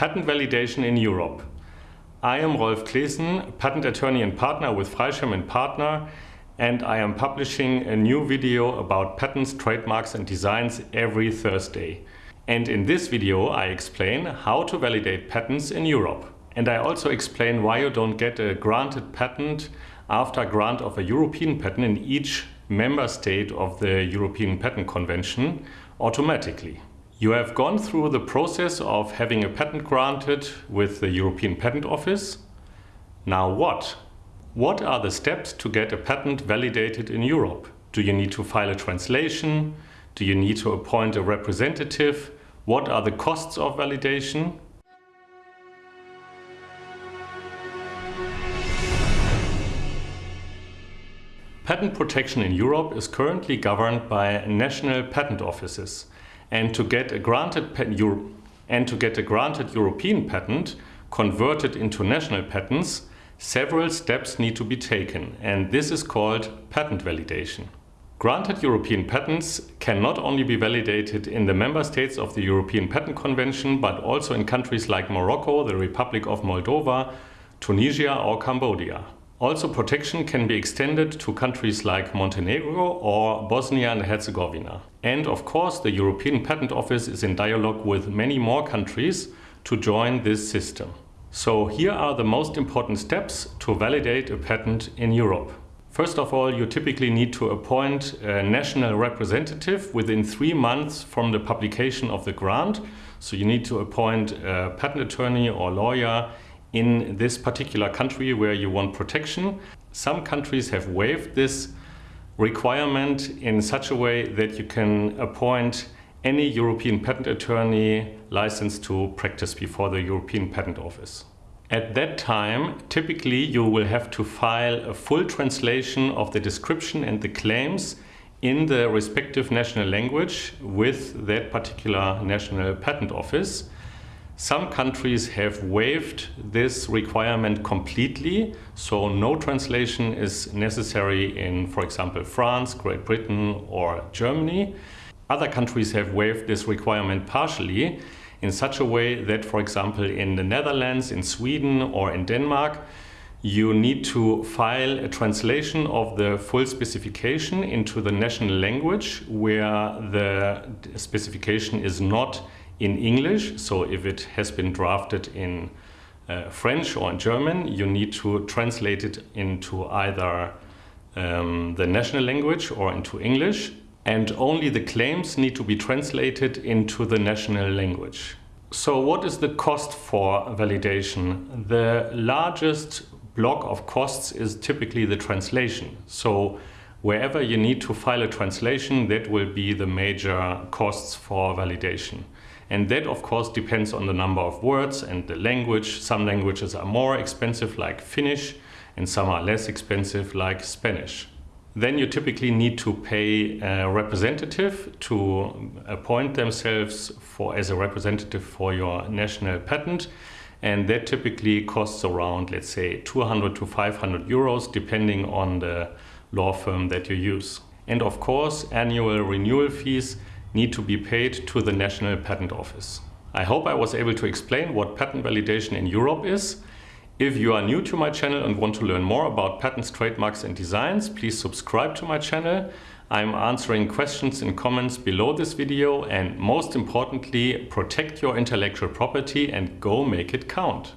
Patent validation in Europe. I am Rolf Claessen, patent attorney and partner with Freischem Partner, and I am publishing a new video about patents, trademarks and designs every Thursday. And in this video I explain how to validate patents in Europe. And I also explain why you don't get a granted patent after grant of a European patent in each member state of the European Patent Convention automatically. You have gone through the process of having a patent granted with the European Patent Office. Now what? What are the steps to get a patent validated in Europe? Do you need to file a translation? Do you need to appoint a representative? What are the costs of validation? Patent protection in Europe is currently governed by national patent offices. And to get a granted and to get a granted European patent converted into national patents, several steps need to be taken, and this is called patent validation. Granted European patents can not only be validated in the member states of the European Patent Convention, but also in countries like Morocco, the Republic of Moldova, Tunisia or Cambodia. Also protection can be extended to countries like Montenegro or Bosnia and Herzegovina. And of course the European Patent Office is in dialogue with many more countries to join this system. So here are the most important steps to validate a patent in Europe. First of all, you typically need to appoint a national representative within three months from the publication of the grant. So you need to appoint a patent attorney or lawyer in this particular country where you want protection. Some countries have waived this requirement in such a way that you can appoint any European patent attorney licensed to practice before the European Patent Office. At that time, typically you will have to file a full translation of the description and the claims in the respective national language with that particular national patent office. Some countries have waived this requirement completely, so no translation is necessary in, for example, France, Great Britain or Germany. Other countries have waived this requirement partially in such a way that, for example, in the Netherlands, in Sweden or in Denmark, you need to file a translation of the full specification into the national language where the specification is not in English. So if it has been drafted in uh, French or in German, you need to translate it into either um, the national language or into English. And only the claims need to be translated into the national language. So what is the cost for validation? The largest block of costs is typically the translation. So wherever you need to file a translation, that will be the major costs for validation. And that of course depends on the number of words and the language. Some languages are more expensive like Finnish and some are less expensive like Spanish. Then you typically need to pay a representative to appoint themselves for as a representative for your national patent and that typically costs around let's say 200 to 500 euros depending on the law firm that you use. And of course annual renewal fees need to be paid to the National Patent Office. I hope I was able to explain what patent validation in Europe is. If you are new to my channel and want to learn more about patents, trademarks and designs, please subscribe to my channel. I'm answering questions and comments below this video and most importantly, protect your intellectual property and go make it count.